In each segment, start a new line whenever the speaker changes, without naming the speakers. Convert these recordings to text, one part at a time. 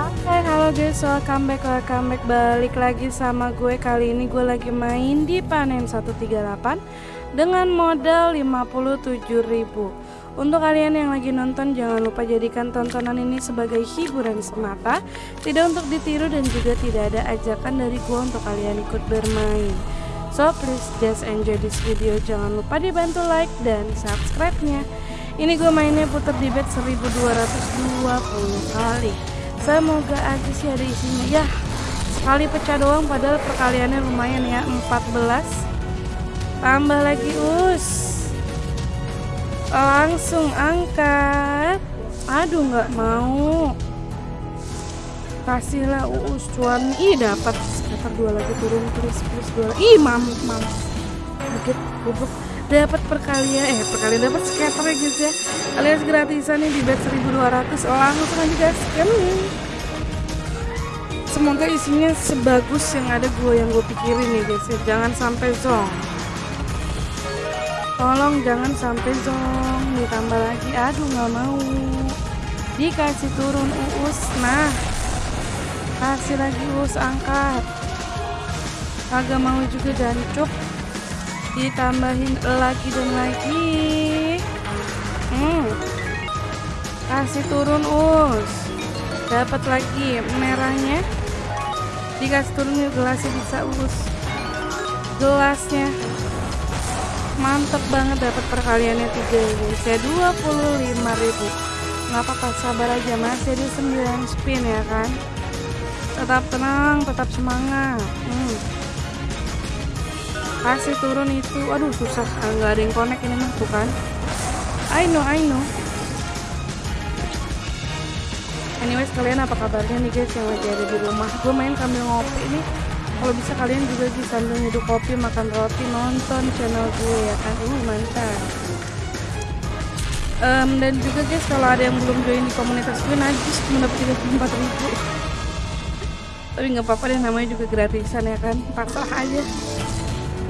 Hai halo guys welcome back welcome back. Balik lagi sama gue kali ini. Gue lagi main di panen 138 dengan modal 57.000 untuk kalian yang lagi nonton jangan lupa jadikan tontonan ini sebagai hiburan semata. Tidak untuk ditiru dan juga tidak ada ajakan dari gue untuk kalian ikut bermain. So please just enjoy this video. Jangan lupa dibantu like dan subscribe nya ini gue mainnya putar di bet 1220 kali semoga aja sih ada isinya ya sekali pecah doang padahal perkaliannya lumayan ya 14 tambah lagi us. Langsung angkat. Aduh nggak mau. Kasihlah us cuan. Ih dapat. Sekitar dua lagi turun terus plus dua ih mamut mamut kaget goblok dapat perkalian eh perkalian dapat scatter ya guys ya. Alias gratisan nih di bet 1200 langsung aja guys kan semoga isinya sebagus yang ada gue yang gue pikirin nih guys ya. Jangan sampai zong. Tolong jangan sampai zong. Ditambah lagi. Aduh nggak mau. Dikasih turun uus. Nah kasih lagi uus angkat. Agak mau juga jancuk ditambahin lagi dan lagi. Hmm. kasih turun us. Dapat lagi merahnya. Dikasih turun yuk gelasnya bisa us. Gelasnya mantep banget dapat perkaliannya tiga ini. Saya 25.000 nggak apa-apa sabar aja masih di 9 spin ya kan? Tetap tenang tetap semangat. Hmm kasih turun itu. Aduh susah. Ah, nggak ada yang connect ini mah tuh kan. I know I know. Anyways kalian apa kabarnya nih guys? Yang lagi ada di rumah. Gue main sambil ngopi ini kalau bisa kalian juga bisa sambil nyeduh kopi makan roti nonton channel gue ya kan? Ini mantap. Um, dan juga guys kalau ada yang belum join di komunitas gue najis cuma dapat 34 ribu. Tapi nggak apa-apa deh namanya juga gratisan ya kan? Pasrah aja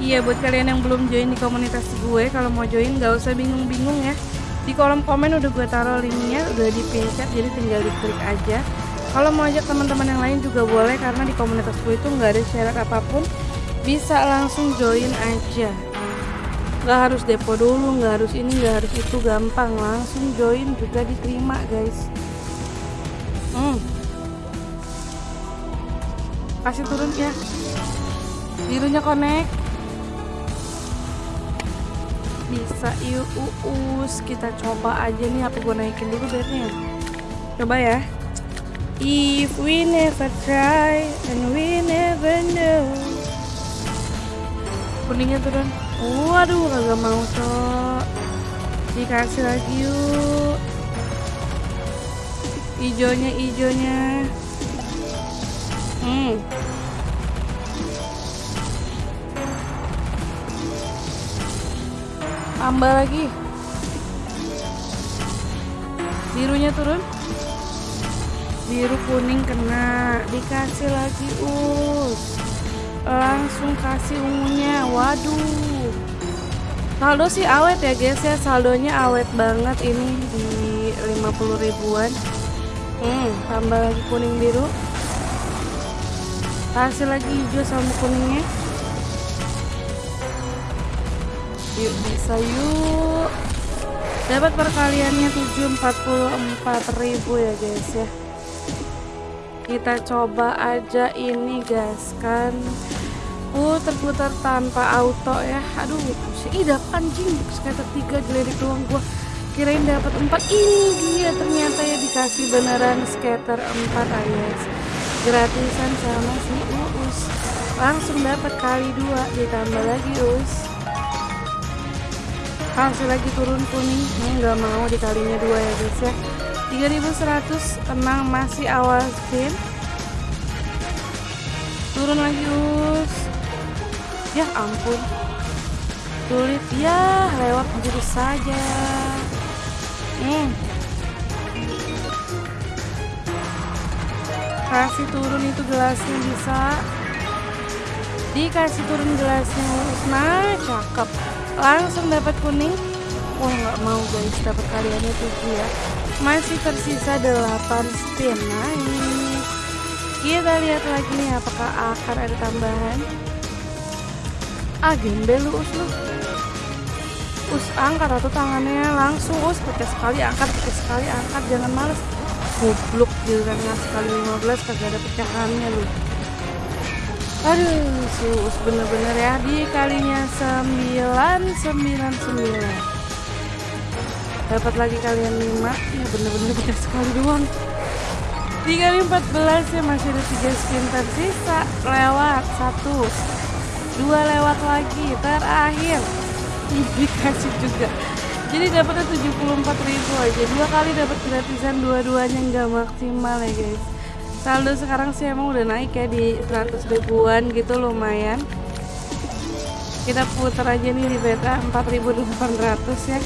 Iya buat kalian yang belum join di komunitas gue Kalau mau join gak usah bingung-bingung ya. Di kolom komen udah gue taruh linknya Udah dipencet jadi tinggal diklik aja. Kalau mau ajak teman-teman yang lain juga boleh Karena di komunitas gue itu gak ada syarat apa pun. Bisa langsung join aja. Gak harus depo dulu Gak harus ini gak harus itu Gampang. Langsung join juga diterima guys. Hmm. Kasih turun ya. Birunya connect bisa yuk uus. Kita coba aja nih apa gue naikin dulu bednya. Coba ya. If we never try and we never know. Kuningnya turun waduh kagak mau cok. Dikasih lagi yuk. Ijonya ijonya hmm tambah lagi. Birunya turun. Biru kuning kena. Dikasih lagi us langsung kasih ungunya. Waduh. Saldo sih awet ya guys ya. Saldonya awet banget ini di 50 ribuan. Hmm tambah lagi kuning biru. Kasih lagi hijau sama kuningnya yuk bisa yuk. Dapat perkaliannya 744 ribu ya guys ya. Kita coba aja ini guys kan. Putar-putar tanpa auto ya. Aduh sih dapat anjing. Sekitar tiga gelirik doang gua. Kirain dapat empat. Ini dia ternyata ya dikasih beneran skater empat alias gratisan sama si Uus. Langsung dapat kali dua ditambah lagi Us kasih lagi turun kuning ini nggak mau dikalinya dua ya guys ya. 3100 tenang masih awal spin turun lagi us. Ya ampun. Sulit. Ya lewat begitu saja. Hmm. kasih turun itu gelasnya bisa. Dikasih turun gelasnya nah cakep langsung dapat kuning. Wah nggak mau guys dapat kaliannya tujuh ya masih tersisa 8 spin. Nice. Kita lihat lagi nih apakah akan ada tambahan? Ah gembel lu us lu. Us angkat atau tangannya langsung us. Pakai sekali angkat pakai sekali angkat. Jangan males. Goblok giliran sekali 15 kagak ada pecahannya lu aduh si us bener-bener ya di kalinya 999 dapat lagi kalian 5 ya bener-bener pecah sekali doang. 3 kali 14 ya masih ada 3 spin tersisa. Lewat satu dua lewat lagi terakhir. Dikasih juga. Jadi dapatnya 74 ribu aja. Dua kali dapat gratisan dua-duanya nggak maksimal ya guys saldo sekarang sih emang udah naik ya di 100 ribuan gitu lumayan. Kita putar aja nih di beta 4800 ya.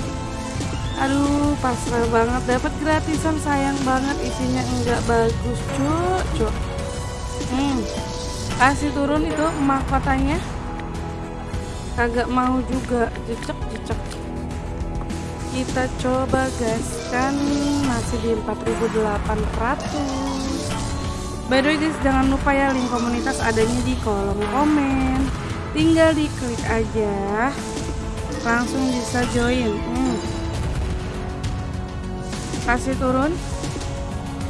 Aduh pasrah banget. Dapat gratisan sayang banget. Isinya enggak bagus cuk cuk. Hmm kasih turun itu mahkotanya kagak mau juga. Jecek jecek. Kita coba gaskan masih di 4800 by the way guys jangan lupa ya link komunitas adanya di kolom komen. Tinggal diklik aja. Langsung bisa join. Hmm. Kasih turun.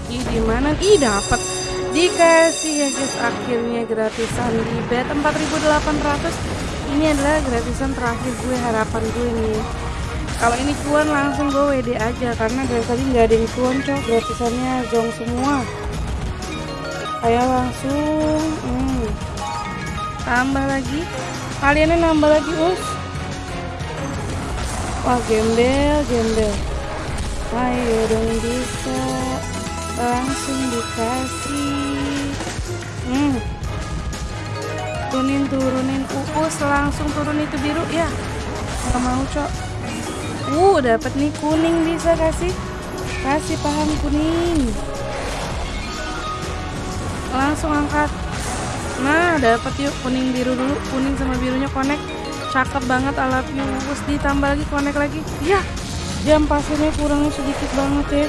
Ih gimana ih dapat dikasih ya guys akhirnya gratisan di bet 4800 ini adalah gratisan terakhir gue harapan gue nih. Kalau ini cuan langsung gue WD aja. Karena dari tadi nggak ada yang cuan cok. Gratisannya zong semua ayo langsung hmm. tambah lagi. Kaliannya nambah lagi us. Wah gembel gembel. Ayo dong bisa. Langsung dikasih. Hmm. Turunin turunin. Uus langsung turun itu biru ya. Nggak mau cok? Uh dapat nih kuning bisa kasih. Kasih paham kuning langsung angkat. Nah dapat yuk kuning biru dulu. Kuning sama birunya connect. Cakep banget alatnya. Terus ditambah lagi connect lagi. Ya jam pasirnya kurangnya sedikit banget ya.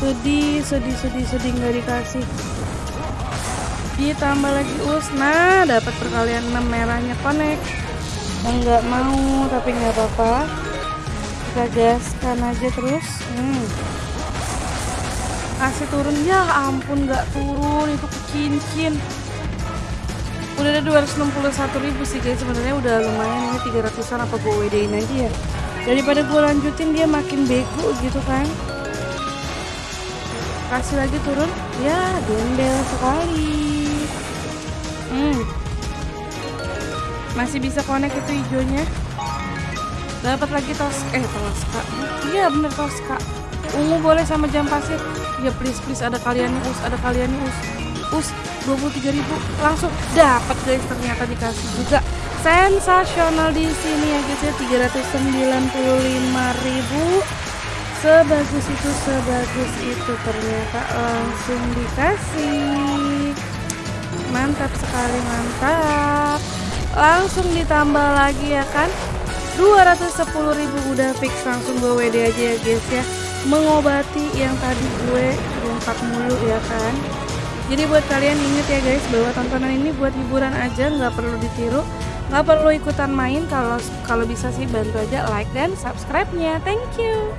Sedih sedih sedih sedih nggak dikasih. Ditambah lagi us. Nah dapat perkalian 6 merahnya connect. Nggak mau tapi nggak apa-apa. Kita gaskan aja terus. Hmm. Kasih turun ya ampun nggak turun itu kecincin. Udah ada 261 ribu sih guys. Sebenarnya udah lumayan ini 300an apa gue WD-in aja ya. Daripada gue lanjutin dia makin bego gitu kan. Kasih lagi turun ya gembel sekali. Hmm. Masih bisa connect itu hijaunya. Dapat lagi tos eh toska iya bener toska ungu boleh sama jam pasir. Ya please please ada kalian nih us ada kalian nih us. Us 23.000 langsung dapat guys ternyata dikasih juga. Sensasional di sini ya guys ya 395.000 sebagus itu sebagus itu ternyata langsung dikasih. Mantap sekali mantap. Langsung ditambah lagi ya kan 210.000 udah fix langsung gue WD aja ya guys ya mengobati yang tadi gue lompat mulu ya kan? Jadi buat kalian inget ya guys bahwa tontonan ini buat hiburan aja nggak perlu ditiru nggak perlu ikutan main kalau kalau bisa sih bantu aja like dan subscribe nya thank you